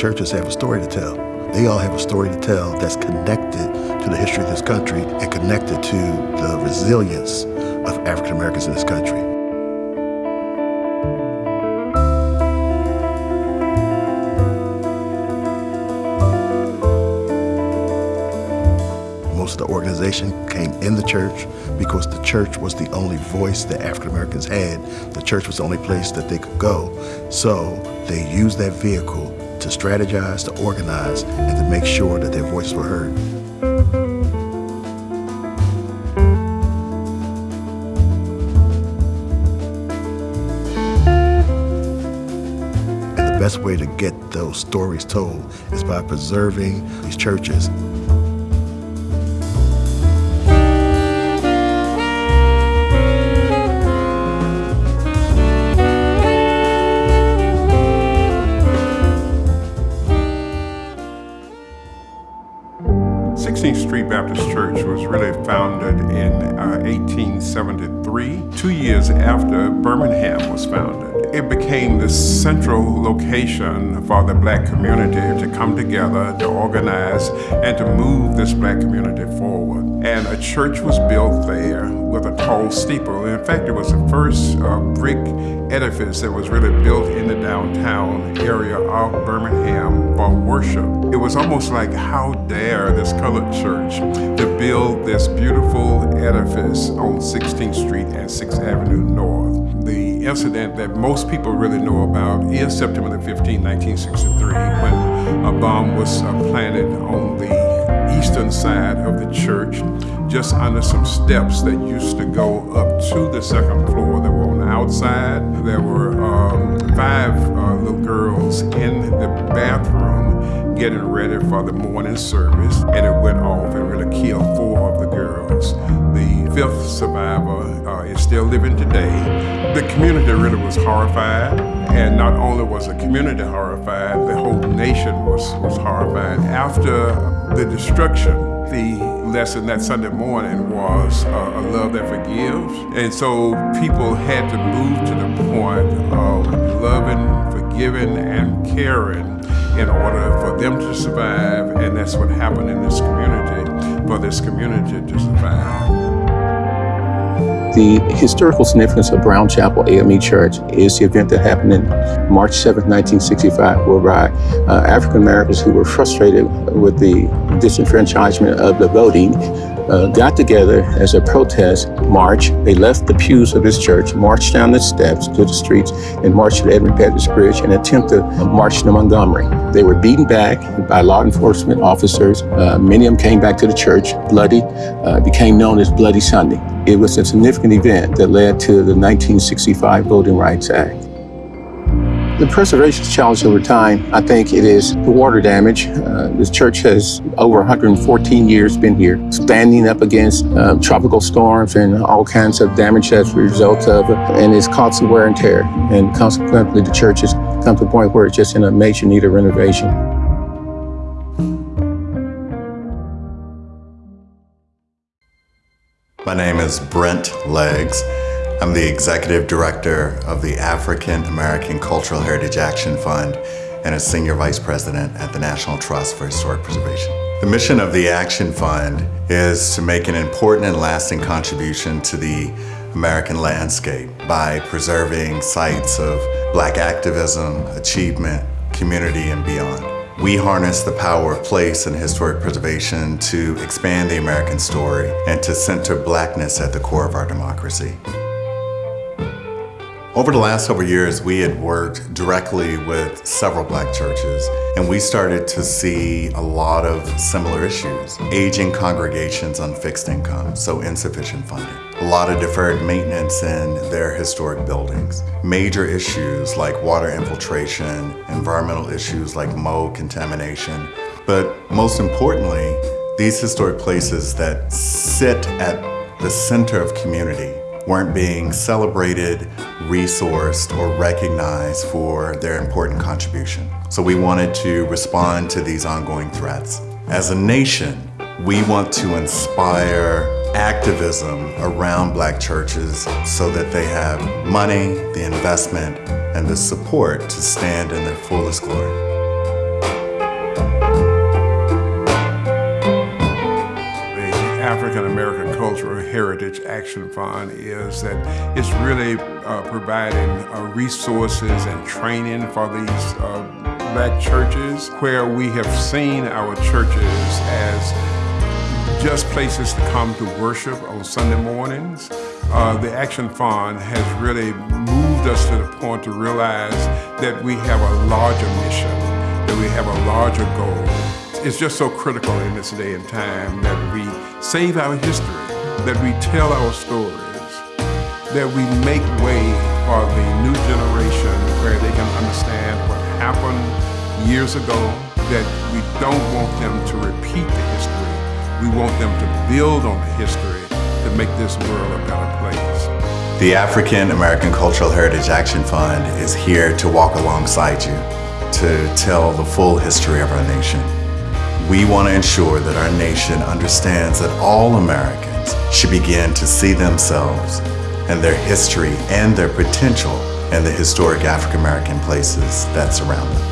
churches have a story to tell. They all have a story to tell that's connected to the history of this country and connected to the resilience of African Americans in this country. Most of the organization came in the church because the church was the only voice that African Americans had. The church was the only place that they could go. So they used that vehicle to strategize, to organize, and to make sure that their voices were heard. And the best way to get those stories told is by preserving these churches Baptist Church was really founded in uh, 1873, two years after Birmingham was founded. It became the central location for the black community to come together, to organize, and to move this black community forward. A church was built there with a tall steeple. In fact, it was the first uh, brick edifice that was really built in the downtown area of Birmingham for worship. It was almost like, how dare this colored church to build this beautiful edifice on 16th Street and 6th Avenue North. The incident that most people really know about is September the 15th, 1963, when a bomb was uh, planted on eastern side of the church, just under some steps that used to go up to the second floor that were on the outside. There were um, five uh, little girls in the bathroom getting ready for the morning service, and it went off and really killed four of the girls. The fifth survivor uh, is still living today. The community really was horrified, and not only was the community horrified, the whole nation was, was horrified. After the destruction, the lesson that Sunday morning was uh, a love that forgives. And so people had to move to the point of loving, forgiving, and caring in order for them to survive. And that's what happened in this community, for this community to survive. The historical significance of Brown Chapel AME Church is the event that happened in March 7, 1965, whereby uh, African Americans who were frustrated with the disenfranchisement of the voting uh, got together as a protest march. They left the pews of this church, marched down the steps to the streets, and marched to Edmund Pettus Bridge and attempted to march to Montgomery. They were beaten back by law enforcement officers. Uh, many of them came back to the church bloody, uh, became known as Bloody Sunday. It was a significant event that led to the 1965 Voting Rights Act. The preservation challenge over time, I think it is the water damage. Uh, this church has over 114 years been here, standing up against uh, tropical storms and all kinds of damage as a result of it, and it's constant wear and tear. And consequently, the church has come to a point where it's just in a major need of renovation. My name is Brent Leggs. I'm the Executive Director of the African American Cultural Heritage Action Fund and a Senior Vice President at the National Trust for Historic Preservation. The mission of the Action Fund is to make an important and lasting contribution to the American landscape by preserving sites of black activism, achievement, community, and beyond. We harness the power of place and historic preservation to expand the American story and to center blackness at the core of our democracy. Over the last several years, we had worked directly with several black churches, and we started to see a lot of similar issues. Aging congregations on fixed income, so insufficient funding. A lot of deferred maintenance in their historic buildings. Major issues like water infiltration, environmental issues like mold contamination, but most importantly, these historic places that sit at the center of community weren't being celebrated, resourced, or recognized for their important contribution. So we wanted to respond to these ongoing threats. As a nation, we want to inspire activism around black churches so that they have money, the investment, and the support to stand in their fullest glory. African American Cultural Heritage Action Fund is that it's really uh, providing uh, resources and training for these uh, black churches where we have seen our churches as just places to come to worship on Sunday mornings. Uh, the Action Fund has really moved us to the point to realize that we have a larger mission, that we have a larger goal, it's just so critical in this day and time that we save our history, that we tell our stories, that we make way for the new generation where they can understand what happened years ago, that we don't want them to repeat the history. We want them to build on the history to make this world a better place. The African American Cultural Heritage Action Fund is here to walk alongside you to tell the full history of our nation. We want to ensure that our nation understands that all Americans should begin to see themselves and their history and their potential in the historic African American places that surround them.